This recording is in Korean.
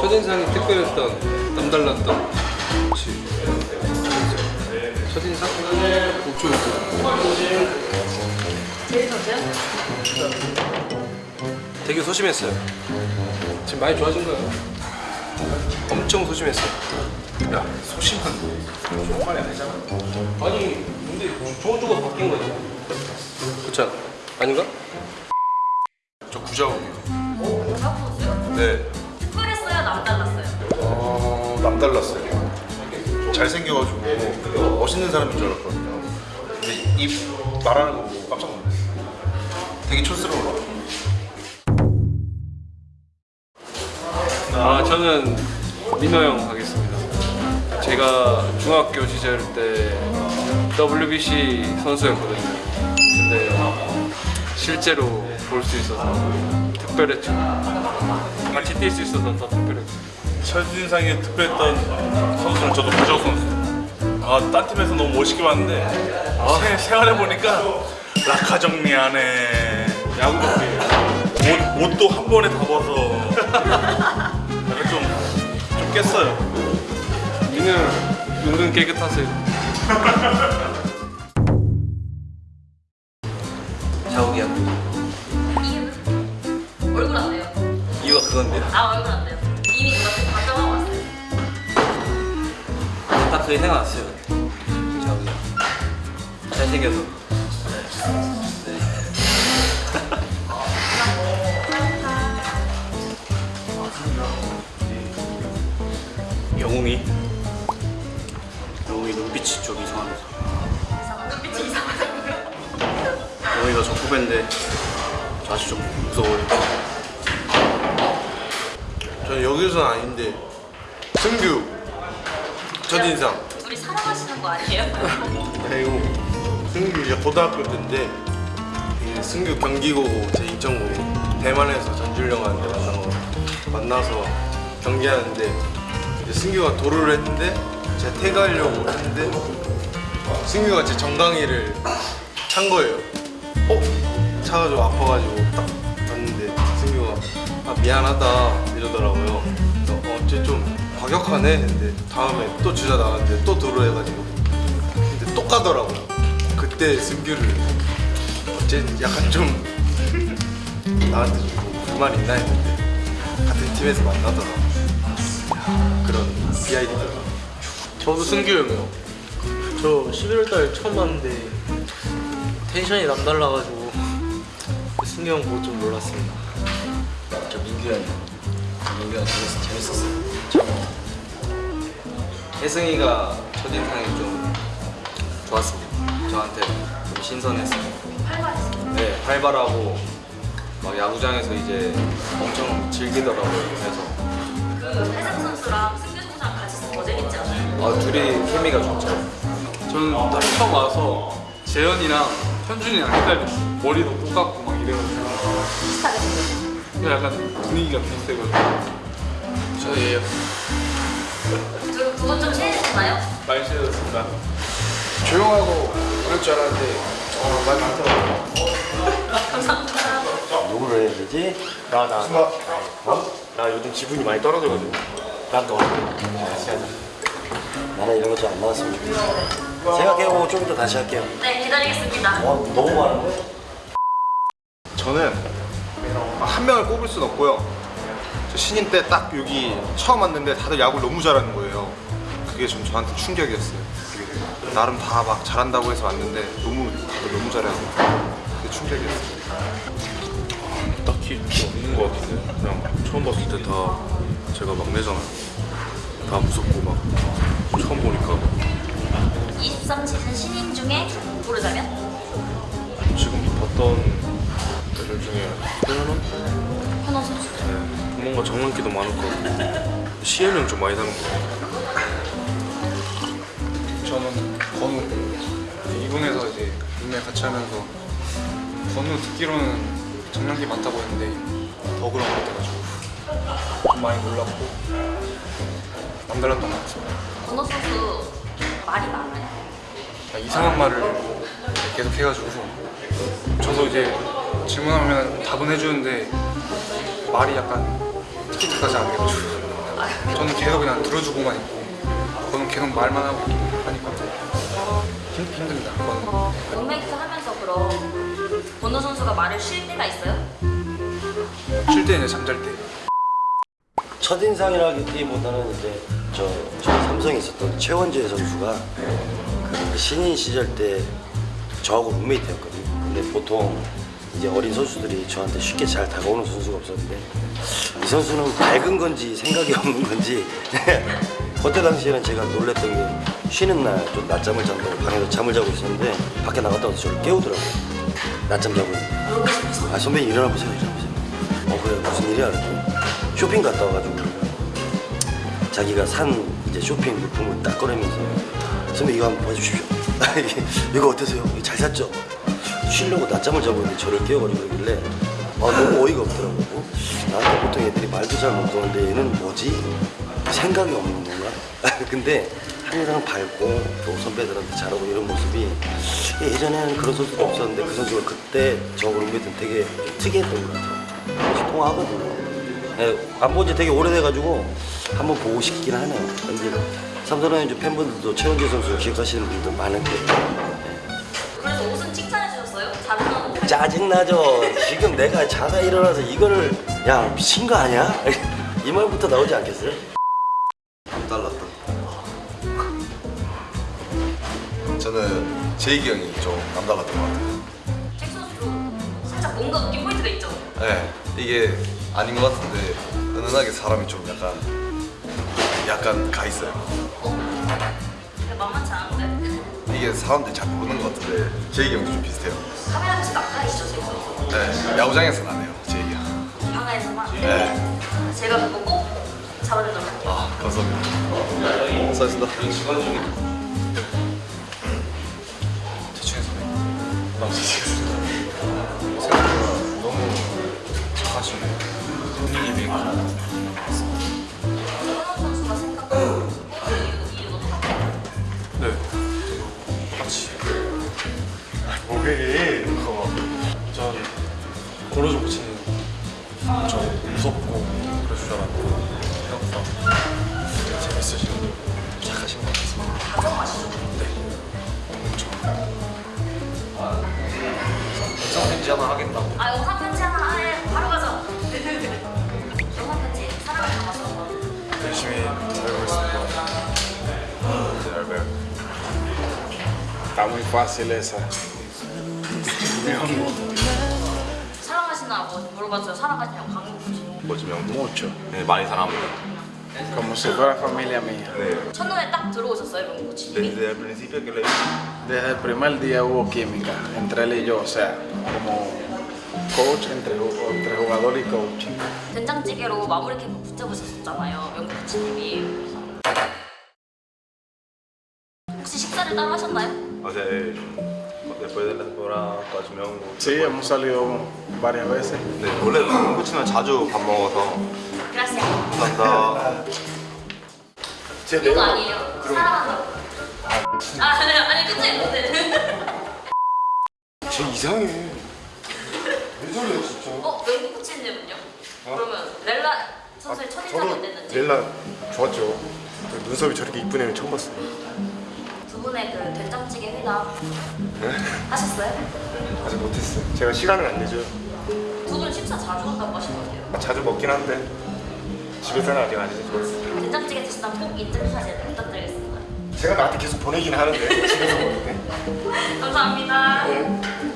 첫인상이 특별했던 남달랐던 그치 첫인상? 목표 재밌었어요? 되게 소심했어요 지금 많이 좋아진 거예요 엄청 소심했어요 야 소심한 좋은 말이 아니잖아 아니 근데 좋은 쪽으로 바뀐 거지 않아? 아닌가? 어, 남달랐어요. 잘생겨가지고 멋있는 사람인 줄 알았거든요. 근데 입 말하는 거 보고 깜짝 놀랐어요. 되게 촌스러워. 아 저는 민호 형 하겠습니다. 제가 중학교 시절 때 WBC 선수였거든요. 근데 실제로 볼 수 있어서 특별했죠. 같이 뛸 수 있어서 더 특별했죠. 첫인상이 특별했던 선수는 저도 구자욱 선수. 아, 딴 팀에서 너무 멋있게 봤는데 세, 생활해 보니까 라카 정리하네. 야구 덕분에 옷, 옷도 한 번에 다 벗어. 약간 좀, 좀 깼어요. 형 은근 깨끗하세요. 딱 그게 생각났어요. 자욱이 잘생겨서. 영웅이? 영웅이 눈빛이 좀 이상하면서 이상한 눈빛이 이상하다고요? 영웅이가 저 후배인데 저 아주 좀 무서워요. 저는 여기서는 아닌데 승규 첫인상. 둘이 사랑하시는 거 아니에요? 그리고 승규 이제 고등학교 때인데 이 승규 경기고 제 인천고 대만에서 전주령 하는데 만난 거 만나서 경기하는데 승규가 도루를 했는데 제가 태그하려고 했는데 승규가 제 정강이를 찬 거예요. 어? 차가지고 아파가지고 딱 봤는데 승규가 아 미안하다 이러더라고요. 과격하네 했는데 다음에 또 주자 나왔는데 또 도루 해가지고 근데 또 까더라고요. 그때 승규를 어째 약간 좀 나한테 좀 불만 있나 했는데 같은 팀에서 만나더라고. 야, 그런 비하인드가. 저도 승규 형이요. 저 11월달 처음 봤는데 텐션이 남달라가지고 승규 형 보고 좀 놀랐습니다. 저 민규 형이 형 재밌, 재밌었어요 혜승이가 첫인상이 좀 좋았습니다 저한테 좀 신선했어요 활발했어요. 네 활발하고 막 야구장에서 이제 엄청 즐기더라고요 그래서 그 회상 선수랑 승규 선수랑 같이 있으면 더 재밌지 않아요? 아 둘이 케미가 좋죠 저는 딱 처음 와서 재현이랑 현준이랑 헷갈렸어요. 머리도 똑같고 막 이래가지고 비슷하게 생겼어요. 근데 약간 분위기가 비슷해가지고 저예요. 두 분 좀 친해지셨나요? 많이 친해졌습니다. 조용하고 그럴 줄 알았는데 어, 말 많더라고요. 감사합니다. 누구를 해야 되지? 나, 나, 나. 어? 나 요즘 기분이 많이 떨어져가지고. 난 너. 같이 하자. 나는 이런 거 좀 안 나왔으면 좋겠어 생각해보고 좀 이따 다시 할게요 네, 기다리겠습니다. 어, 너무 많은데? 저는 한 명을 꼽을 순 없고요. 저 신인 때 딱 여기 처음 왔는데 다들 야구를 너무 잘하는 거예요. 그게 좀 저한테 충격이었어요. 나름 다 막 잘한다고 해서 왔는데 너무 다들 너무 잘해서 그게 충격이었어요. 딱히 없는 것 같은데 그냥 처음 봤을 때 다 제가 막내잖아요. 다 무섭고 막 처음 보니까 23시즌 신인 중에 고르자면? 지금 봤던 애들 중에 현원? 현원 선수. 네, 뭔가 장난기도 많을 것 같고 시혜는 좀 많이 닮은 것 같아요. 저는 건우 2군에서 이제 룸메 같이 하면서 건우 듣기로는 장난기 많다고 했는데 더 그런 것 같아가지고 좀 많이 놀랐고 남달랐던 것 같습니다 건호 선수 말이 많아요. 이상한 말을 계속 해가지고 저도 이제 질문하면 답은 해주는데 말이 약간 티키타카지 않은 게 저는 계속 그냥 들어주고만 있고 저는 계속 말만 하고 있긴 하니까 힘, 힘듭니다 그거는 룸메이트 하면서 그럼 번호 선수가 말을 쉴 때가 있어요? 쉴때 이제 잠잘 때 첫인상이라기보다는 이제 저, 저 삼성에 있었던 최원재 선수가 그 신인 시절 때 저하고 룸메이트였거든요. 근데 보통 이제 어린 선수들이 저한테 쉽게 잘 다가오는 선수가 없었는데 이 선수는 밝은 건지 생각이 없는 건지 그때 당시에는 제가 놀랬던 게 쉬는 날 좀 낮잠을 잔다고 방에서 잠을 자고 있었는데 밖에 나갔다 와서 저를 깨우더라고요. 낮잠 자고 아 선배님 일어나 보세요 일어나 보세요 어 그래 무슨 일이야 그랬더니 쇼핑 갔다 와가지고 자기가 산 이제 쇼핑 물품을 딱 꺼내면서 선배 이거 한번 봐주십시오 이거 어떠세요? 잘 샀죠? 쉬려고 낮잠을 자고 있는데 저를 깨워가지고 그러길래 아 너무 어이가 없더라고. 나한테 보통 애들이 말도 잘 못하는데 얘는 뭐지? 생각이 없는 건가? 근데 항상 밝고 또 선배들한테 잘하고 이런 모습이 예전에는 그런 선수도 없었는데 그 선수가 그때 저 룸메이트는 되게 좀 특이했던 것 같아요. 통화하거든요. 예, 안본지 되게 오래돼가지고 한번 보고 싶긴 하네요 근데 삼성라이온즈 팬분들도 최원재 선수 기억하시는 분들 거 짜증나죠 지금 내가 자다 일어나서 이거를 야 미친 거 아니야? 이 말부터 나오지 않겠어요? 달랐다. 저는 제이기 형이 좀 남달랐던 것 같아요. 잭 선수도 살짝 뭔가 웃긴 포인트가 있죠? 네, 이게 아닌 것 같은데 은은하게 사람이 좀 약간 약간 가 있어요. 근데 만만치 않은데 이게 사람들이 잘 모르는 것 같은데 제이기 형도 좀 비슷해요. 카메라 나가시죠 잭 선수 네, 야구장에서는 안 해요, 제이기 형. 방에서만 네. 제가 그거 꼭 잡아내도록 할게요 아, 감사합니다. 수고하셨습니다. 대충 해서 남자친구 생 같이 뭐해? 전 고로조 코치님 저 무섭고 그럴 줄 알았는데 생각보다 재밌으시고 착하신 것 같습니다. 가정 마시죠 영상 편지 하나 하겠다고. 아 영상 편지 하나 Está muy fácil esa. 사랑하시나고 물어봤어요 사랑하시냐고 강국 씨 Mucho. 네, 많이 사랑합니다. Como si fuera familia mía. 네. 첫눈에 딱 들어오셨어요 명국 코치님이 Desde el principio que le Desde el primer día hubo química entre él y yo, o sea, como coach entre, entre jugador y coach. 된장찌개로 마무리 캠프 붙여보셨었잖아요 명국 코치님이 혹시 식사를 따로 하셨나요? O sea, eh, después de la temporada 까지면 Sí, hemos salido varias veces. 네, 원래 치면 자주 밥 먹어서 그라시아 감사합니다. 이거 아니에요 사랑한다고 아 아니 아니 그치 근데 쟤 이상해. 왜 저래요 진짜? 어 명국 코치님은요? 그러면 렐라 선수의 첫인상이 어땠는지 렐라 좋았죠. 눈썹이 저렇게 이쁜 애는 처음 봤어요. 두 분의 그 된장찌개 회담 하셨어요? 아직 못했어요. 제가 시간을 안 내죠. 두 분 식사 자주 한다고 하시거든요 자주 먹긴 한데 집에서는 아직 안 해서 된장찌개 드시다 꼭 인증 사진 부탁드리겠습니다 제가 나한테 계속 보내긴 하는데 집에서 먹는데. 감사합니다 네.